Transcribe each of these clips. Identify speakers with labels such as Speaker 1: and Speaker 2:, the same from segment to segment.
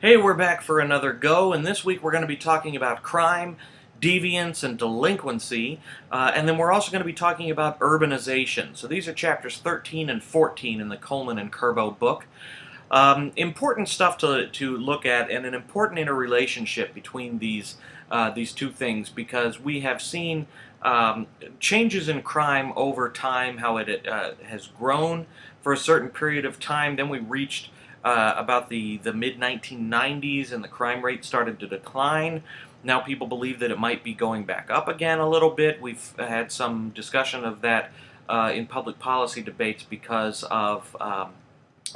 Speaker 1: Hey, we're back for another go, and this week we're going to be talking about crime, deviance, and delinquency, uh, and then we're also going to be talking about urbanization. So these are chapters 13 and 14 in the Coleman and Kerbo book. Um, important stuff to, to look at, and an important interrelationship between these, uh, these two things, because we have seen um, changes in crime over time, how it uh, has grown for a certain period of time, then we reached uh, about the, the mid-1990s and the crime rate started to decline. Now people believe that it might be going back up again a little bit. We've had some discussion of that uh, in public policy debates because of um,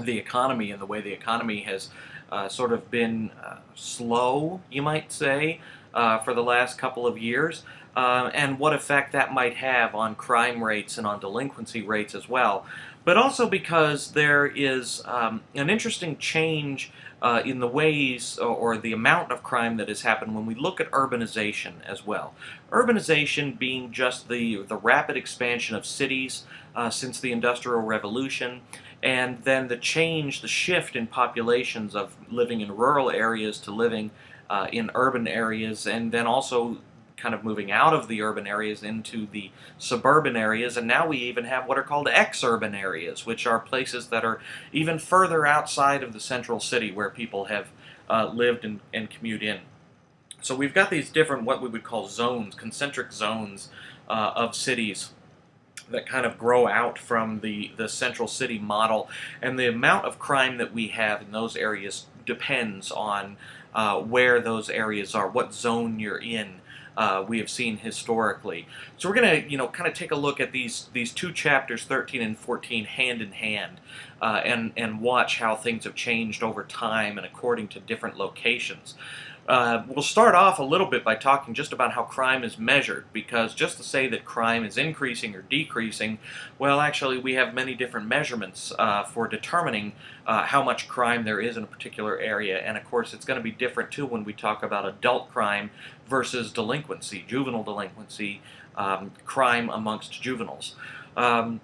Speaker 1: the economy and the way the economy has uh, sort of been uh, slow, you might say, uh, for the last couple of years. Uh, and what effect that might have on crime rates and on delinquency rates as well but also because there is um, an interesting change uh, in the ways or, or, the amount of crime that has happened when we look at urbanization as well. Urbanization being just the, the rapid expansion of cities uh, since the Industrial Revolution, and then the change, the shift in populations of living in rural areas to living uh, in urban areas, and then also kind of moving out of the urban areas into the suburban areas, and now we even have what are called exurban areas, which are places that are even further outside of the central city where people have uh, lived and, and commute in. So we've got these different, what we would call zones, concentric zones uh, of cities that kind of grow out from the, the central city model. And the amount of crime that we have in those areas depends on uh, where those areas are, what zone you're in uh, we have seen historically. So we're going to, you know, kind of take a look at these these two chapters, 13 and 14, hand in hand, uh, and and watch how things have changed over time and according to different locations. Uh, we'll start off a little bit by talking just about how crime is measured, because just to say that crime is increasing or decreasing, well, actually, we have many different measurements uh, for determining uh, how much crime there is in a particular area, and of course, it's going to be different too when we talk about adult crime versus delinquency, juvenile delinquency, um, crime amongst juveniles. Um,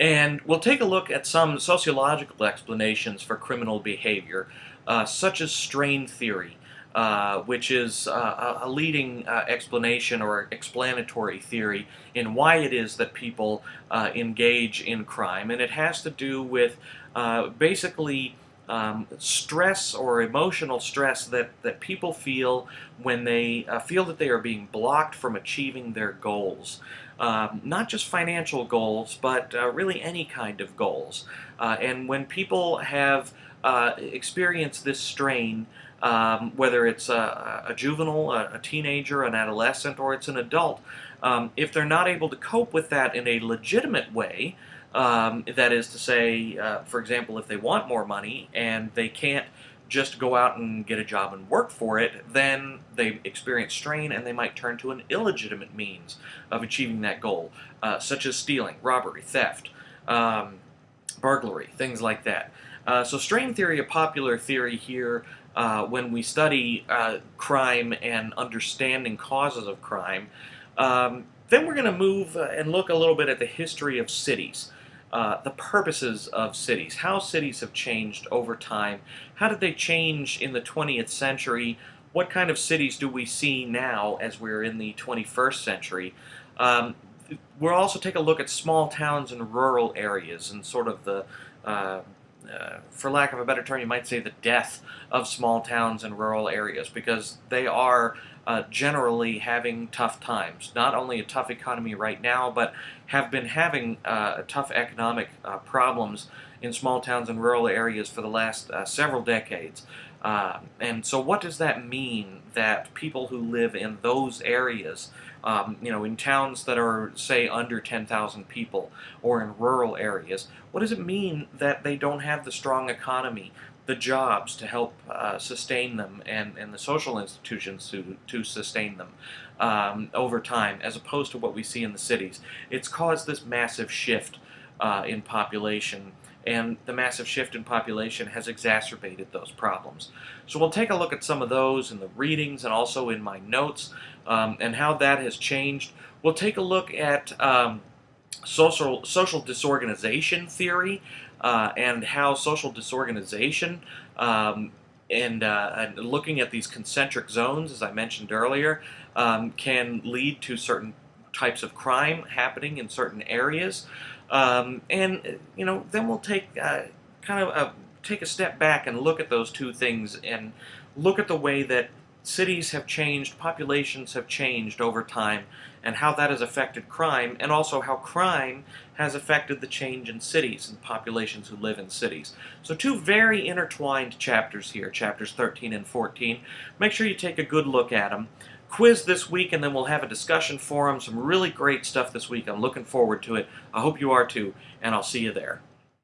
Speaker 1: and we'll take a look at some sociological explanations for criminal behavior, uh, such as strain theory. Uh, which is uh, a leading uh, explanation or explanatory theory in why it is that people uh, engage in crime. And it has to do with uh, basically um, stress or emotional stress that, that people feel when they feel that they are being blocked from achieving their goals. Um, not just financial goals, but really any kind of goals. and when people have experienced this strain, um, whether it's a, a juvenile, a, a, teenager, an adolescent, or it's an adult, um, if they're not able to cope with that in a legitimate way, um, that is to say, uh, for example, if they want more money and they can't just go out and get a job and work for it, then they experience strain and they might turn to an illegitimate means of achieving that goal, uh, such as stealing, robbery, theft, um, burglary, things like that. Uh, so strain theory, a popular theory here uh, when we study uh, crime and understanding causes of crime. Um, then we're going to move uh, and look a little bit at the history of cities. Uh, the purposes of cities, how cities have changed over time, how did they change in the 20th century, what kind of cities do we see now as we're in the 21st century. Um, we'll also take a look at small towns and rural areas and sort of the uh, uh, for lack of a better term, you might say the death of small towns and rural areas because they are uh, generally having tough times. Not only a tough economy right now, but have been having uh, tough economic uh, problems in small towns and rural areas for the last uh, several decades. Uh, and so what does that mean that people who live in those areas, um, you know, in towns that are, say, under 10,000 people or in rural areas, what does it mean that they don't have the strong economy, the jobs to help uh, sustain them and, and the social institutions to, to sustain them um, over time as opposed to what we see in the cities? It's caused this massive shift uh, in population and the massive shift in population has exacerbated those problems. So we'll take a look at some of those in the readings and also in my notes um, and how that has changed. We'll take a look at um, social, social disorganization theory uh, and how social disorganization um, and, uh, and looking at these concentric zones, as I mentioned earlier, um, can lead to certain types of crime happening in certain areas. Um, and, you know, then we'll take uh, kind of a, take a step back and look at those two things and look at the way that cities have changed, populations have changed over time, and how that has affected crime, and also how crime has affected the change in cities and populations who live in cities. So two very intertwined chapters here, chapters 13 and 14. Make sure you take a good look at them. Quiz this week, and then we'll have a discussion forum. Some really great stuff this week. I'm looking forward to it. I hope you are too, and I'll see you there.